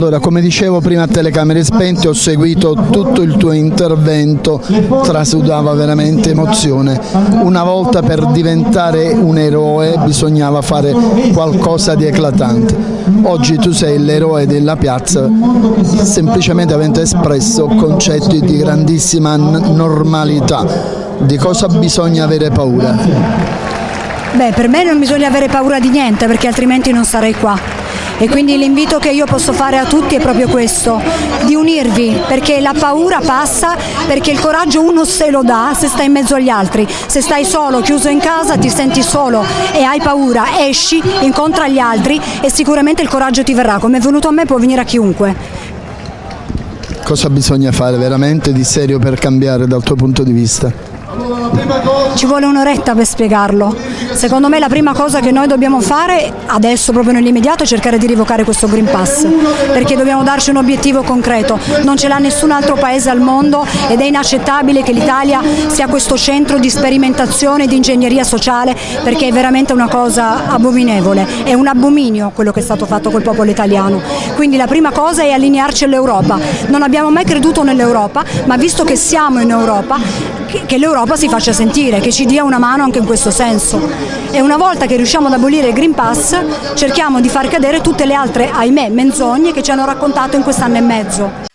Allora, come dicevo prima a telecamere spente, ho seguito tutto il tuo intervento, trasudava veramente emozione. Una volta per diventare un eroe bisognava fare qualcosa di eclatante. Oggi tu sei l'eroe della piazza semplicemente avendo espresso concetti di grandissima normalità. Di cosa bisogna avere paura? Beh, per me non bisogna avere paura di niente perché altrimenti non sarei qua e quindi l'invito che io posso fare a tutti è proprio questo, di unirvi perché la paura passa, perché il coraggio uno se lo dà se stai in mezzo agli altri, se stai solo, chiuso in casa, ti senti solo e hai paura, esci, incontra gli altri e sicuramente il coraggio ti verrà, come è venuto a me può venire a chiunque. Cosa bisogna fare veramente di serio per cambiare dal tuo punto di vista? Ci vuole un'oretta per spiegarlo. Secondo me la prima cosa che noi dobbiamo fare adesso, proprio nell'immediato, è cercare di rivocare questo Green Pass, perché dobbiamo darci un obiettivo concreto. Non ce l'ha nessun altro paese al mondo ed è inaccettabile che l'Italia sia questo centro di sperimentazione di ingegneria sociale, perché è veramente una cosa abominevole, è un abominio quello che è stato fatto col popolo italiano. Quindi la prima cosa è allinearci all'Europa. Non abbiamo mai creduto nell'Europa, ma visto che siamo in Europa, che l'Europa si faccia sentire, che ci dia una mano anche in questo senso. E una volta che riusciamo ad abolire il Green Pass cerchiamo di far cadere tutte le altre, ahimè, menzogne che ci hanno raccontato in quest'anno e mezzo.